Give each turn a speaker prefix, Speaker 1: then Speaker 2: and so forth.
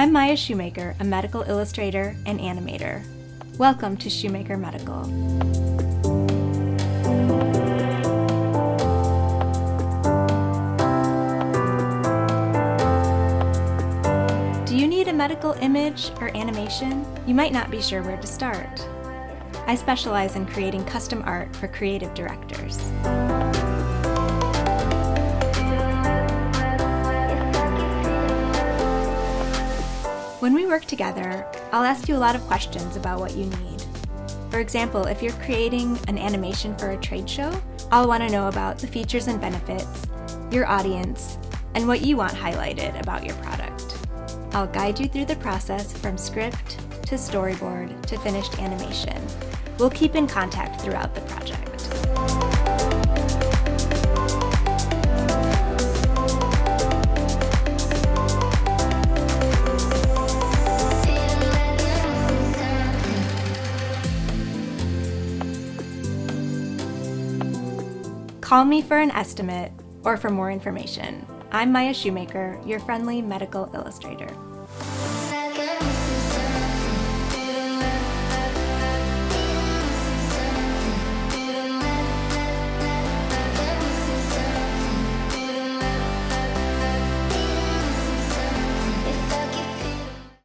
Speaker 1: I'm Maya Shoemaker, a medical illustrator and animator. Welcome to Shoemaker Medical. Do you need a medical image or animation? You might not be sure where to start. I specialize in creating custom art for creative directors. When we work together, I'll ask you a lot of questions about what you need. For example, if you're creating an animation for a trade show, I'll want to know about the features and benefits, your audience, and what you want highlighted about your product. I'll guide you through the process from script to storyboard to finished animation. We'll keep in contact throughout the project. Call me for an estimate or for more information. I'm Maya Shoemaker, your friendly medical illustrator.